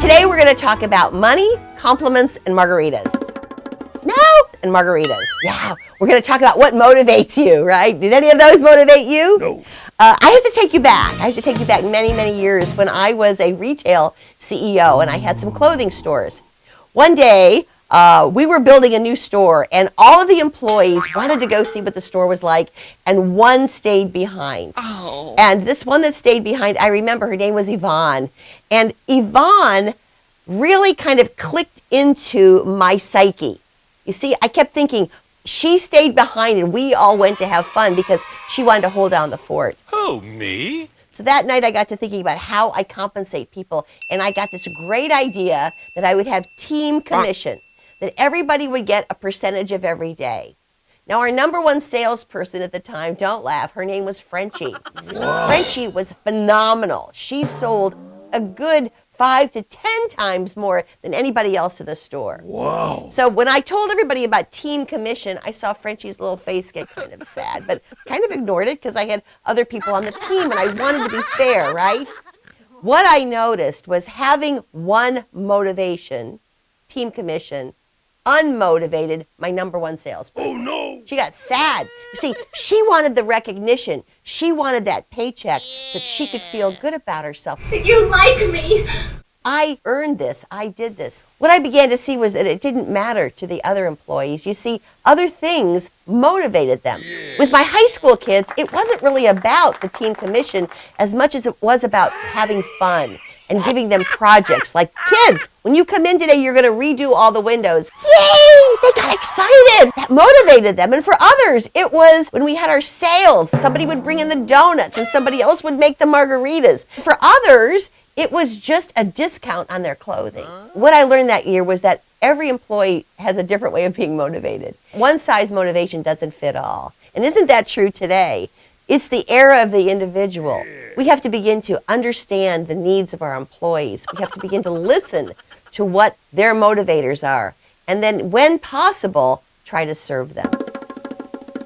Today we're going to talk about money, compliments, and margaritas. No, and margaritas. Yeah, we're going to talk about what motivates you, right? Did any of those motivate you? No. Uh, I have to take you back. I have to take you back many, many years when I was a retail CEO and I had some clothing stores. One day, uh, we were building a new store and all of the employees wanted to go see what the store was like and one stayed behind. Oh. And this one that stayed behind, I remember her name was Yvonne. And Yvonne really kind of clicked into my psyche. You see, I kept thinking, she stayed behind and we all went to have fun because she wanted to hold down the fort. Who, me? So that night I got to thinking about how I compensate people and I got this great idea that I would have team commission, that everybody would get a percentage of every day. Now our number one salesperson at the time, don't laugh, her name was Frenchie. Frenchie was phenomenal. She sold a good five to ten times more than anybody else in the store. Whoa. So when I told everybody about team commission, I saw Frenchie's little face get kind of sad, but kind of ignored it because I had other people on the team and I wanted to be fair, right? What I noticed was having one motivation, team commission, unmotivated, my number one salesperson. Oh, no. She got sad. You see, she wanted the recognition. She wanted that paycheck that she could feel good about herself. You like me! I earned this. I did this. What I began to see was that it didn't matter to the other employees. You see, other things motivated them. With my high school kids, it wasn't really about the team commission as much as it was about having fun and giving them projects. Like, kids, when you come in today, you're going to redo all the windows. Yay! They got excited. That motivated them. And for others, it was when we had our sales, somebody would bring in the donuts and somebody else would make the margaritas. For others, it was just a discount on their clothing. Uh-huh. What I learned that year was that every employee has a different way of being motivated. One size motivation doesn't fit all. And isn't that true today? It's the era of the individual. We have to begin to understand the needs of our employees. We have to begin to listen to what their motivators are. And then, when possible, try to serve them.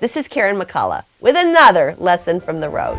This is Karen McCullough with another lesson from the road.